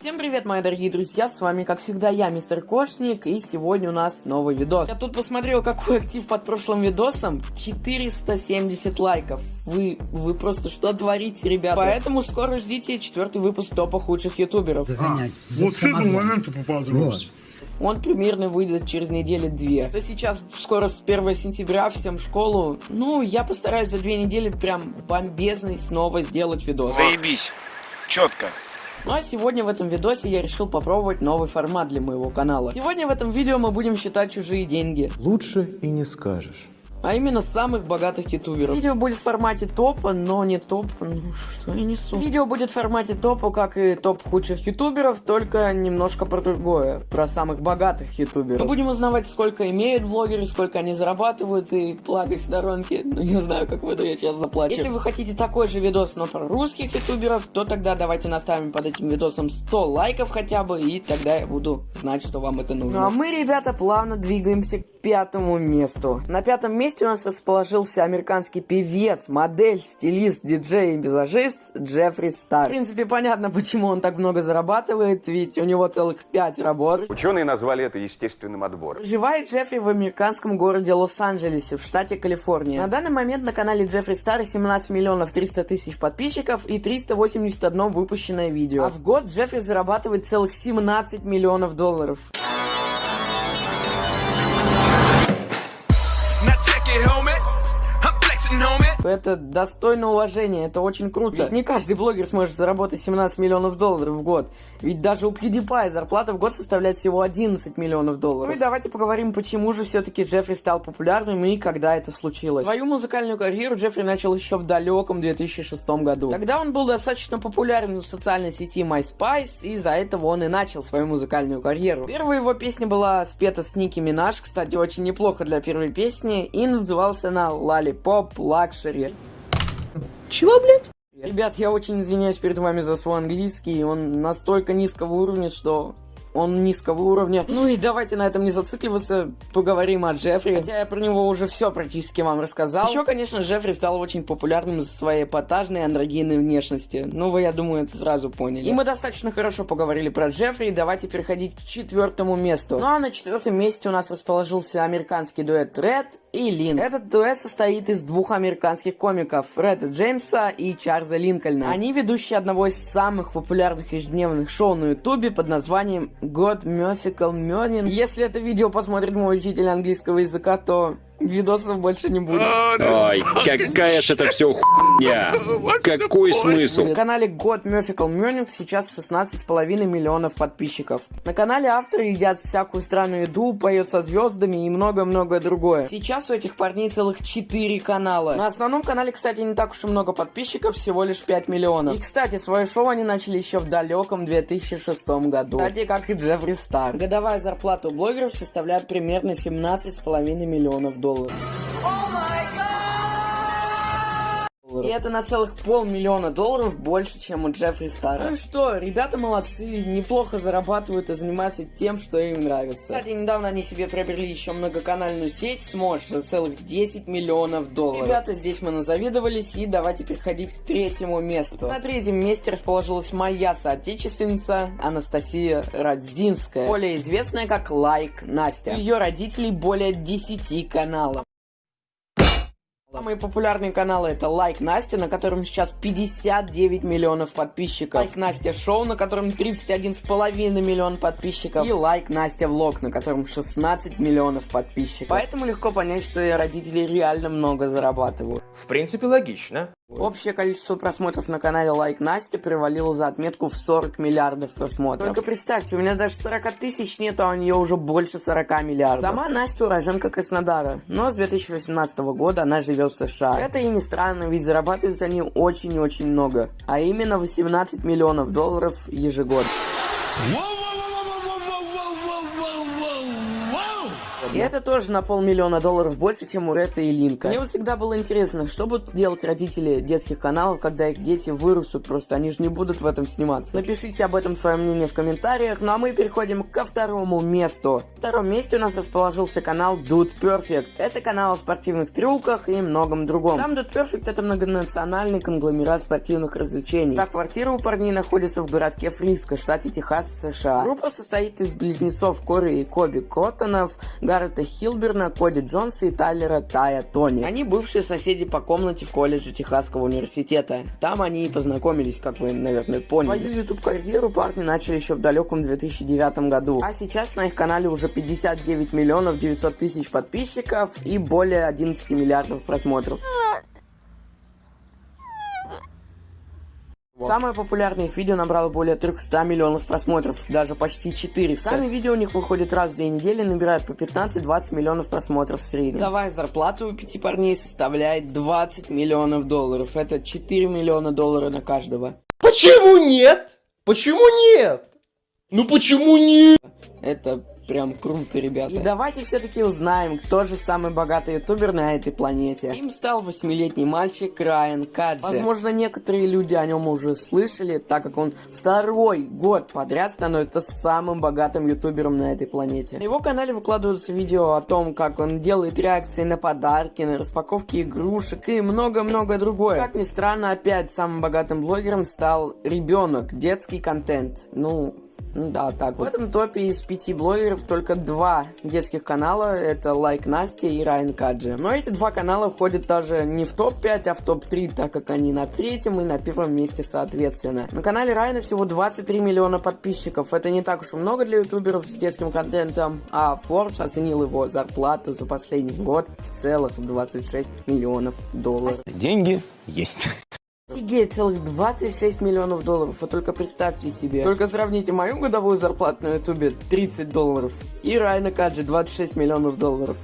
Всем привет, мои дорогие друзья, с вами, как всегда, я, мистер Кошник, и сегодня у нас новый видос. Я тут посмотрел, какой актив под прошлым видосом, 470 лайков. Вы, вы просто что творите, ребята? Поэтому скоро ждите четвертый выпуск топа худших ютуберов. А, Вот с этого момента попал Вот. Он примерно выйдет через недели-две. Что сейчас скоро с 1 сентября всем в школу. Ну, я постараюсь за две недели прям бомбезный снова сделать видос. Заебись. Четко. Ну а сегодня в этом видосе я решил попробовать новый формат для моего канала. Сегодня в этом видео мы будем считать чужие деньги. Лучше и не скажешь. А именно самых богатых ютуберов. Видео будет в формате топа, но не топ... Ну, что я несу? Видео будет в формате топа, как и топ худших ютуберов, только немножко про другое. Про самых богатых ютуберов. Мы будем узнавать, сколько имеют блогеры, сколько они зарабатывают, и плакать в сторонке. Ну, не знаю, как в это я сейчас заплачу. Если вы хотите такой же видос, но про русских ютуберов, то тогда давайте наставим под этим видосом 100 лайков хотя бы, и тогда я буду знать, что вам это нужно. Ну а мы, ребята, плавно двигаемся к пятому месту. На пятом месте у нас расположился американский певец, модель, стилист, диджей и визажист Джеффри Стар. В принципе, понятно, почему он так много зарабатывает, ведь у него целых пять работ. Ученые назвали это естественным отбором. Проживает Джеффри в американском городе Лос-Анджелесе, в штате Калифорния. На данный момент на канале Джеффри Стар 17 миллионов 300 тысяч подписчиков и 381 выпущенное видео. А в год Джеффри зарабатывает целых 17 миллионов долларов. Это достойно уважения, это очень круто. Ведь не каждый блогер сможет заработать 17 миллионов долларов в год. Ведь даже у PewDiePie зарплата в год составляет всего 11 миллионов долларов. Ну и давайте поговорим, почему же все-таки Джеффри стал популярным и когда это случилось. Свою музыкальную карьеру Джеффри начал еще в далеком 2006 году. Тогда он был достаточно популярен в социальной сети MySpace, и из-за этого он и начал свою музыкальную карьеру. Первая его песня была спета с Ники Минаж, кстати, очень неплохо для первой песни, и назывался она Lollipop Luxury. Чего, блядь? Ребят, я очень извиняюсь перед вами за свой английский, он настолько низкого уровня, что он низкого уровня. Ну и давайте на этом не зацикливаться, поговорим о Джеффри. Хотя я про него уже все практически вам рассказал. Еще, конечно, Джеффри стал очень популярным из-за своей эпатажной андрогинной внешности. Ну, вы, я думаю, это сразу поняли. И мы достаточно хорошо поговорили про Джеффри, давайте переходить к четвертому месту. Ну а на четвертом месте у нас расположился американский дуэт Ред и Лин. Этот дуэт состоит из двух американских комиков, Реда Джеймса и Чарльза Линкольна. Они ведущие одного из самых популярных ежедневных шоу на ютубе под названием God Musical Morning. Если это видео посмотрит мой учитель английского языка, то видосов больше не будет. Ой, какая ж это все хуйня. Какой смысл? На канале God Musical Morning сейчас 16,5 миллионов подписчиков. На канале авторы едят всякую странную еду, поют со звездами и многое-многое другое. Сейчас у этих парней целых 4 канала. На основном канале, кстати, не так уж и много подписчиков, всего лишь 5 миллионов. И, кстати, свое шоу они начали еще в далеком 2006 году. Кстати, как и Джеффри Стар. Годовая зарплата у блогеров составляет примерно 17,5 миллионов долларов. долларов И это на целых полмиллиона долларов больше, чем у Джеффри Стара. Ну и что, ребята молодцы, неплохо зарабатывают и занимаются тем, что им нравится. Кстати, недавно они себе приобрели еще многоканальную сеть Smosh за целых 10 миллионов долларов. Ребята, здесь мы назавидовались, и давайте переходить к третьему месту. На третьем месте расположилась моя соотечественница Анастасия Радзинская, более известная как Лайк Настя. У ее родителей более 10 каналов. Самые популярные каналы это Like Настя, на котором сейчас 59 миллионов подписчиков. Like Настя Шоу, на котором 31,5 миллион подписчиков. И Like Настя Vlog, на котором 16 миллионов подписчиков. Поэтому легко понять, что и родители реально много зарабатывают. В принципе, логично. Общее количество просмотров на канале Like Настя перевалило за отметку в 40 миллиардов просмотров. Только представьте, у меня даже 40 тысяч нет, а у нее уже больше 40 миллиардов. Сама Настя уроженка Краснодара, но с 2018 года она живет в США. Это и не странно, ведь зарабатывают они очень-очень много, а именно 18 миллионов долларов ежегодно. И это тоже на полмиллиона долларов больше, чем у Ретта и Линка. Мне вот всегда было интересно, что будут делать родители детских каналов, когда их дети вырастут, просто они же не будут в этом сниматься. Напишите об этом свое мнение в комментариях, ну а мы переходим ко второму месту. В втором месте у нас расположился канал Dude Perfect. Это канал о спортивных трюках и многом другом. Сам Dude Perfect это многонациональный конгломерат спортивных развлечений. Так, квартира у парней находится в городке Фриско, штате Техас, США. Группа состоит из близнецов Кори и Коби Коттонов, Гаррета Хилберна, Коди Джонса и Тайлера Тая Тони. Они бывшие соседи по комнате в колледже Техасского университета. Там они и познакомились, как вы, наверное, поняли. Свою YouTube-карьеру парни начали еще в далеком 2009 году. А сейчас на их канале уже 59 миллионов 900 тысяч подписчиков и более 11 миллиардов просмотров. Самое популярное их видео набрало более 300 миллионов просмотров, даже почти 400. Сами видео у них выходят раз в две недели, набирают по 15-20 миллионов просмотров в среднем. Годовая зарплата у пяти парней составляет 20 миллионов долларов. Это 4 миллиона долларов на каждого. Почему нет? Почему нет? Ну почему нет? Это прям круто, ребята. И давайте все-таки узнаем, кто же самый богатый ютубер на этой планете. Им стал восьмилетний мальчик Райан Каджи. Возможно, некоторые люди о нем уже слышали, так как он второй год подряд становится самым богатым ютубером на этой планете. На его канале выкладываются видео о том, как он делает реакции на подарки, на распаковки игрушек и много-много другое. Как ни странно, опять самым богатым блогером стал ребенок, детский контент. Ну, ну Да, так. В этом топе из пяти блогеров только два детских канала. Это Лайк Настя и Райан Каджи. Но эти два канала входят даже не в топ-5, а в топ-3, так как они на третьем и на первом месте соответственно. На канале Райана всего 23 миллиона подписчиков. Это не так уж и много для ютуберов с детским контентом. А Forbes оценил его зарплату за последний год в целых в 26 миллионов долларов. Деньги есть. Офигеть, целых 26 миллионов долларов, вы только представьте себе. Только сравните мою годовую зарплату на ютубе 30 долларов и Райна Каджи 26 миллионов долларов.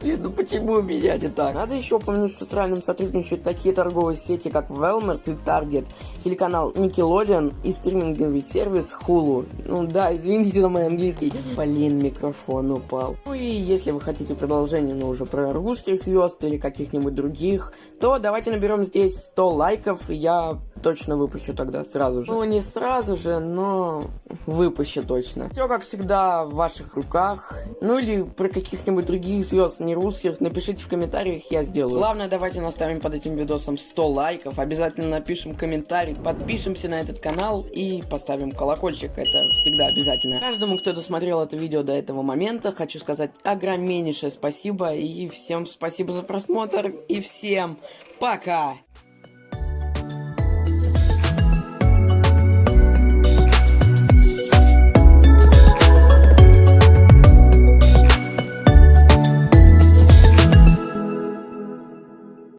Блин, ну почему меня не так? Надо еще упомянуть, что с Райаном сотрудничают такие торговые сети, как Walmart и Target, телеканал Nickelodeon и стриминговый сервис Hulu. Ну да, извините за мой английский. Блин, микрофон упал. Ну и если вы хотите продолжение, но уже про русских звезд или каких-нибудь других, то давайте наберем здесь 100 лайков, и я точно выпущу тогда сразу же. Ну, не сразу же, но выпущу точно. Все, как всегда, в ваших руках. Ну, или про каких-нибудь других звезд, не русских, напишите в комментариях, я сделаю. Главное, давайте наставим под этим видосом 100 лайков, обязательно напишем комментарий, подпишемся на этот канал и поставим колокольчик, это всегда обязательно. Каждому, кто досмотрел это видео до этого момента, хочу сказать огромнейшее спасибо, и всем спасибо за просмотр, и всем пока!